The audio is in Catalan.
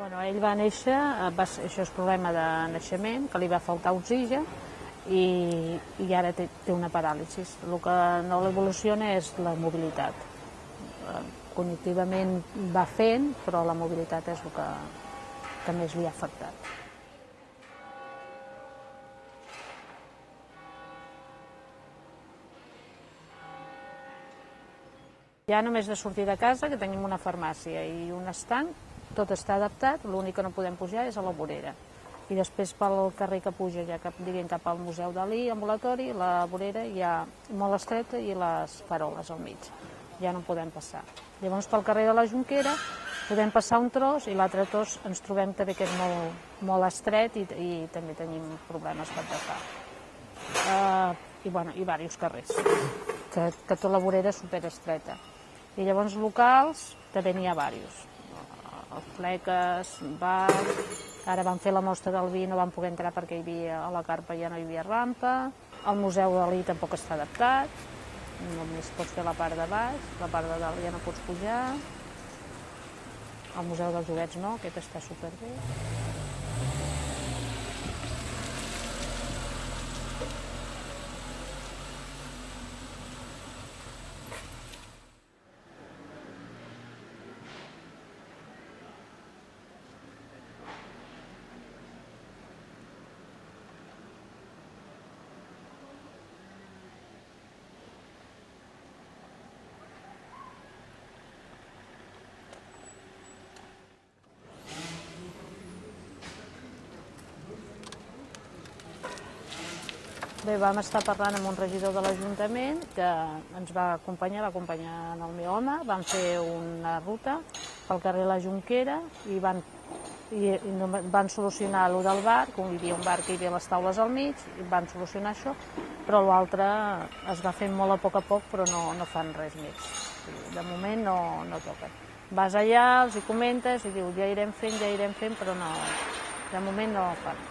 Bueno, ell va néixer, eh, va, això és problema de naixement, que li va faltar oxigen i, i ara té, té una paràlisi. El que no l'evoluciona és la mobilitat. Eh, Cognitivament va fent, però la mobilitat és el que, que més li ha afectat. Ja només de sortir de casa, que tenim una farmàcia i un estanc, tot està adaptat, l'únic que no podem pujar és a la vorera. I després pel carrer que puja, ja cap, diguem, cap al Museu Dalí, ambulatori, la vorera ja molt estreta i les faroles al mig. Ja no podem passar. Llavors pel carrer de la Junquera podem passar un tros i l'altre tros ens trobem també que és molt, molt estret i, i també tenim problemes per passar. Uh, I, bueno, i diversos carrers, que, que tota la vorera és superestreta. I llavors locals també n'hi ha diversos. Uh, fleques, bars, ara van fer la mostra del vi, no van poder entrar perquè hi havia, a la carpa ja no hi havia rampa, el Museu Dalí tampoc està adaptat, només pots fer la part de baix, la part de dalt ja no pots pujar, el Museu dels Joguets no, aquest està superbé. Bé, vam estar parlant amb un regidor de l'Ajuntament que ens va acompanyar, va acompanyar en el meu home, van fer una ruta pel carrer La Junquera i van, i, i van solucionar allò del bar, que hi havia un bar que hi havia les taules al mig, i van solucionar això, però l'altre es va fent molt a poc a poc, però no, no fan res més. De moment no, no toquen. Vas allà, els hi comentes i diu ja irem fent, ja irem fent, però no, de moment no fan.